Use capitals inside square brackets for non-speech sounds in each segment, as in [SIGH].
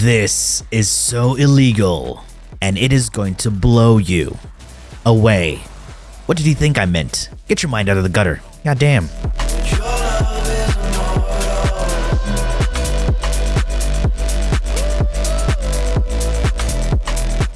This is so illegal, and it is going to blow you away. What did you think I meant? Get your mind out of the gutter. God damn.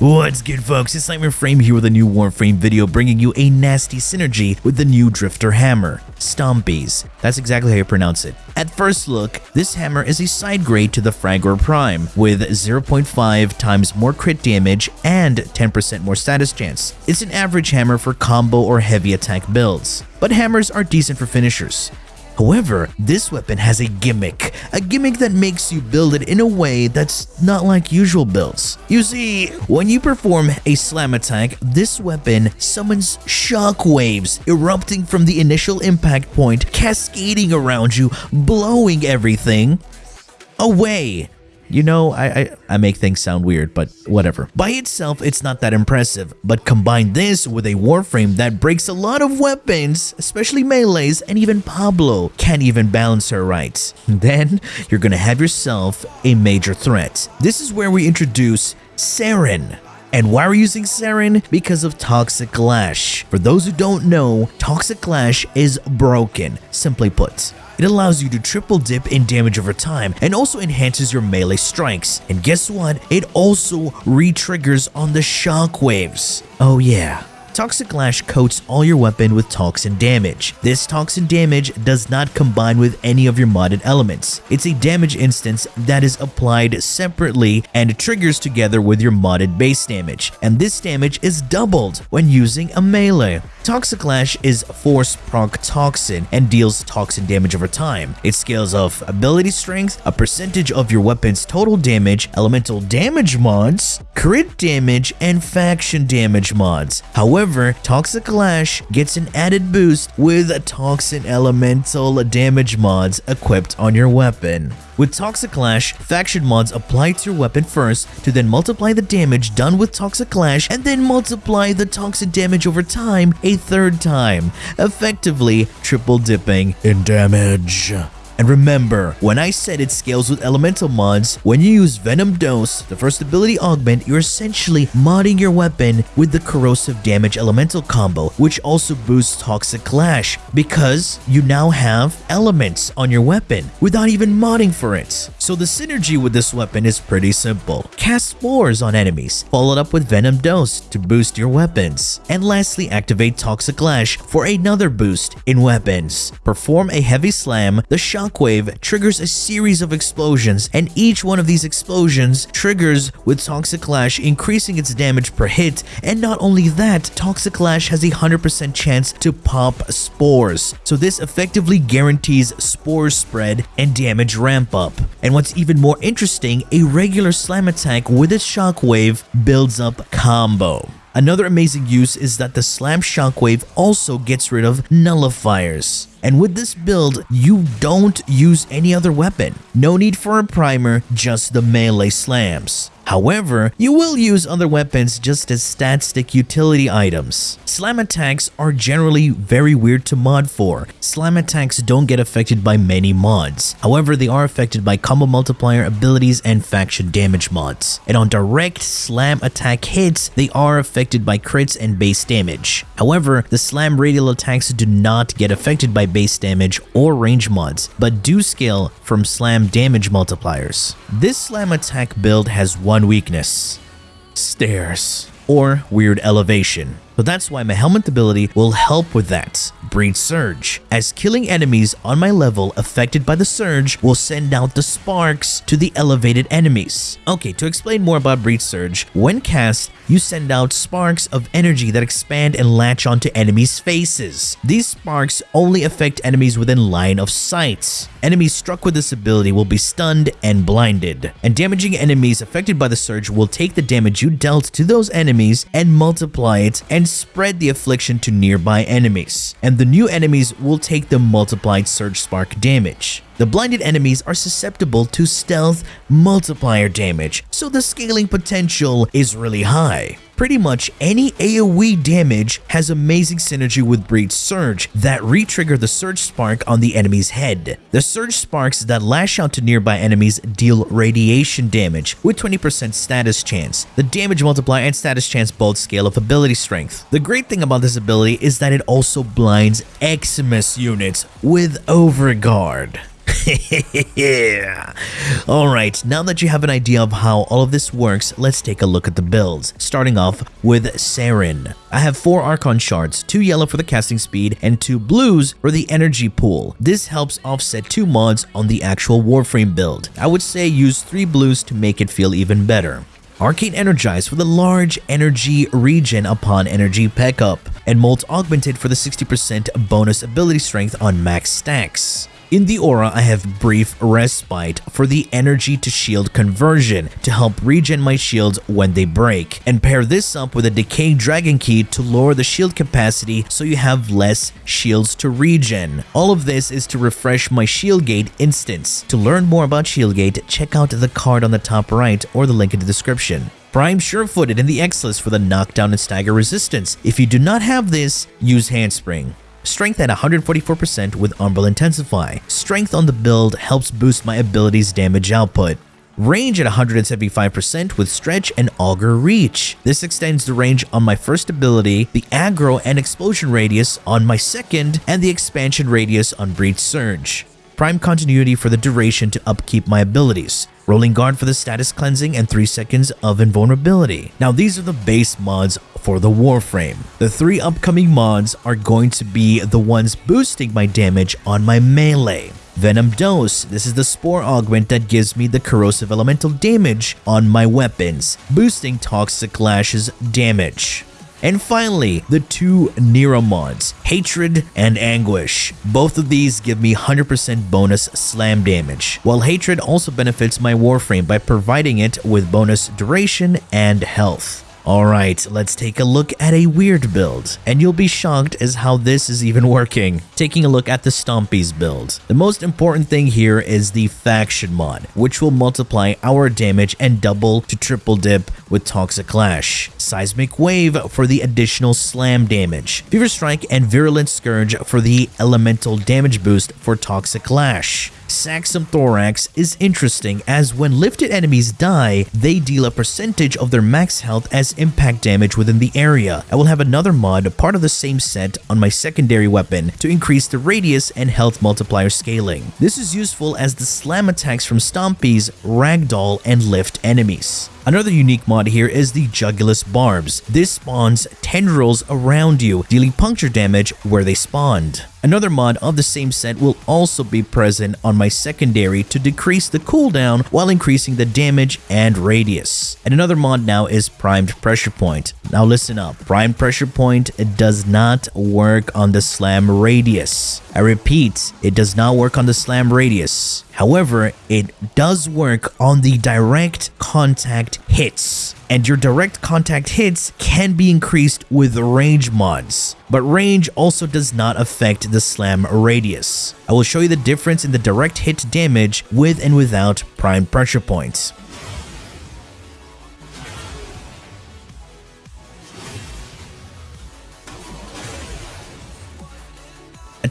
What's good folks, it's Nightmare Frame here with a new Warframe video bringing you a nasty synergy with the new Drifter Hammer, Stompies. That's exactly how you pronounce it. At first look, this hammer is a side grade to the Fragor Prime, with 0.5 times more crit damage and 10% more status chance. It's an average hammer for combo or heavy attack builds, but hammers are decent for finishers. However, this weapon has a gimmick, a gimmick that makes you build it in a way that's not like usual builds. You see, when you perform a slam attack, this weapon summons shockwaves erupting from the initial impact point, cascading around you, blowing everything away. You know, I, I, I, make things sound weird, but whatever. By itself, it's not that impressive, but combine this with a Warframe that breaks a lot of weapons, especially melees, and even Pablo can't even balance her right. [LAUGHS] Then, you're gonna have yourself a major threat. This is where we introduce Saryn. And why are we using Saryn? Because of Toxic Lash. For those who don't know, Toxic Lash is broken, simply put. It allows you to triple dip in damage over time and also enhances your melee strikes. And guess what? It also re-triggers on the shockwaves. Oh yeah. Toxic Lash coats all your weapon with toxin damage. This toxin damage does not combine with any of your modded elements. It's a damage instance that is applied separately and triggers together with your modded base damage, and this damage is doubled when using a melee. Toxic Lash is Force Proc Toxin and deals toxin damage over time. It scales off ability strength, a percentage of your weapon's total damage, elemental damage mods, crit damage, and faction damage mods. However, Toxic Lash gets an added boost with Toxin Elemental damage mods equipped on your weapon. With Toxic Lash, faction mods apply to your weapon first to then multiply the damage done with Toxic Lash and then multiply the toxin damage over time a third time, effectively triple dipping in damage. And remember, when I said it scales with elemental mods, when you use Venom Dose, the first ability augment, you're essentially modding your weapon with the corrosive damage elemental combo, which also boosts Toxic Lash, because you now have elements on your weapon without even modding for it. So the synergy with this weapon is pretty simple. Cast Spores on enemies, followed up with Venom Dose to boost your weapons. And lastly, activate Toxic Lash for another boost in weapons. Perform a heavy slam, the shot shockwave triggers a series of explosions, and each one of these explosions triggers with Toxic Lash increasing its damage per hit, and not only that, Toxic Lash has a 100% chance to pop spores, so this effectively guarantees spore spread and damage ramp up. And what's even more interesting, a regular slam attack with its shockwave builds up combo. Another amazing use is that the Slam Shockwave also gets rid of nullifiers. And with this build, you don't use any other weapon. No need for a primer, just the melee slams. However, you will use other weapons just as stat stick utility items. Slam attacks are generally very weird to mod for. Slam attacks don't get affected by many mods. However, they are affected by combo multiplier abilities and faction damage mods. And on direct slam attack hits, they are affected by crits and base damage. However, the slam radial attacks do not get affected by base damage or range mods, but do scale from slam damage multipliers. This slam attack build has one weakness. Stairs. Or weird elevation. But that's why my helmet ability will help with that. Breach Surge, as killing enemies on my level affected by the surge will send out the sparks to the elevated enemies. Okay, to explain more about Breach Surge, when cast, you send out sparks of energy that expand and latch onto enemies' faces. These sparks only affect enemies within line of sight. Enemies struck with this ability will be stunned and blinded, and damaging enemies affected by the surge will take the damage you dealt to those enemies and multiply it and spread the affliction to nearby enemies, and the new enemies will take the multiplied Surge Spark damage. The blinded enemies are susceptible to stealth multiplier damage, so the scaling potential is really high. Pretty much any AoE damage has amazing synergy with Breach Surge that re-trigger the Surge Spark on the enemy's head. The Surge Sparks that lash out to nearby enemies deal radiation damage with 20% status chance. The damage multiplier and status chance both scale of ability strength. The great thing about this ability is that it also blinds Eximus units with Overguard. [LAUGHS] yeah. Alright, now that you have an idea of how all of this works, let's take a look at the builds. Starting off with Saryn. I have 4 Archon shards, 2 yellow for the casting speed, and 2 blues for the energy pool. This helps offset 2 mods on the actual Warframe build. I would say use 3 blues to make it feel even better. Arcane Energized for the large energy regen upon energy pickup, and Molt Augmented for the 60% bonus ability strength on max stacks. In the aura, I have Brief Respite for the energy to shield conversion to help regen my shields when they break, and pair this up with a Decay Dragon Key to lower the shield capacity so you have less shields to regen. All of this is to refresh my Shieldgate instance. To learn more about Shieldgate, check out the card on the top right or the link in the description. Prime Surefooted in the Exilus for the knockdown and stagger resistance. If you do not have this, use Handspring. Strength at 144% with Umbral Intensify. Strength on the build helps boost my ability's damage output. Range at 175% with Stretch and Augur Reach. This extends the range on my first ability, the aggro and explosion radius on my second, and the expansion radius on Breach Surge. Prime Continuity for the duration to upkeep my abilities. Rolling Guard for the status cleansing and 3 seconds of invulnerability. Now these are the base mods for the Warframe. The three upcoming mods are going to be the ones boosting my damage on my melee. Venom Dose, this is the Spore Augment that gives me the corrosive elemental damage on my weapons, boosting Toxic Lash's damage. And finally, the two Nira mods, Hatred and Anguish. Both of these give me 100% bonus slam damage, while Hatred also benefits my Warframe by providing it with bonus duration and health. Alright, let's take a look at a weird build, and you'll be shocked as how this is even working. Taking a look at the Stompies build. The most important thing here is the Faction mod, which will multiply our damage and double to triple dip with Toxic Lash. Seismic Wave for the additional slam damage. Fever Strike and Virulent Scourge for the elemental damage boost for Toxic Lash. Saxum Thorax is interesting as when lifted enemies die, they deal a percentage of their max health as impact damage within the area. I will have another mod, part of the same set, on my secondary weapon to increase the radius and health multiplier scaling. This is useful as the slam attacks from Stompies, Ragdoll, and lift enemies. Another unique mod here is the Jugulus Barbs. This spawns tendrils around you, dealing puncture damage where they spawned. Another mod of the same set will also be present on my secondary to decrease the cooldown while increasing the damage and radius. And another mod now is Primed Pressure Point. Now listen up, Primed Pressure Point does not work on the slam radius. I repeat, it does not work on the slam radius. However, it does work on the direct contact hits and your direct contact hits can be increased with range mods. But range also does not affect the slam radius. I will show you the difference in the direct hit damage with and without prime pressure points.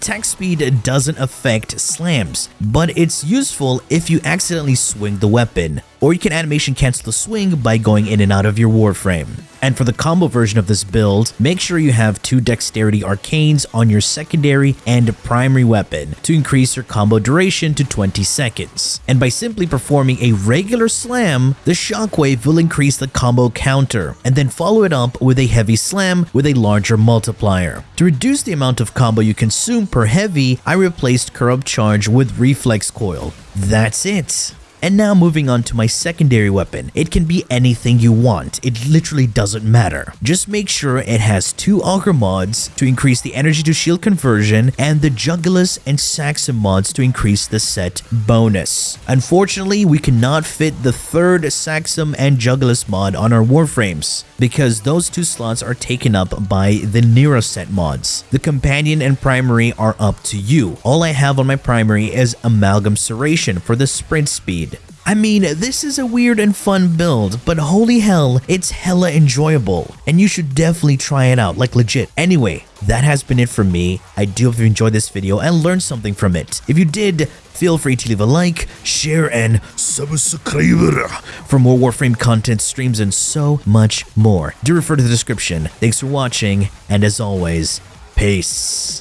Attack speed doesn't affect slams, but it's useful if you accidentally swing the weapon or you can animation cancel the swing by going in and out of your Warframe. And for the combo version of this build, make sure you have two Dexterity Arcanes on your secondary and primary weapon to increase your combo duration to 20 seconds. And by simply performing a regular slam, the Shockwave will increase the combo counter, and then follow it up with a heavy slam with a larger multiplier. To reduce the amount of combo you consume per heavy, I replaced Corrupt Charge with Reflex Coil. That's it. And now moving on to my secondary weapon. It can be anything you want. It literally doesn't matter. Just make sure it has two Augur mods to increase the energy to shield conversion and the Jugulus and Saxum mods to increase the set bonus. Unfortunately, we cannot fit the third Saxum and Jugulus mod on our Warframes because those two slots are taken up by the Nira set mods. The companion and primary are up to you. All I have on my primary is Amalgam Serration for the sprint speed. I mean, this is a weird and fun build, but holy hell, it's hella enjoyable, and you should definitely try it out, like legit. Anyway, that has been it for me. I do hope you enjoyed this video and learned something from it. If you did, feel free to leave a like, share, and subscribe for more Warframe content, streams, and so much more. Do refer to the description. Thanks for watching, and as always, peace.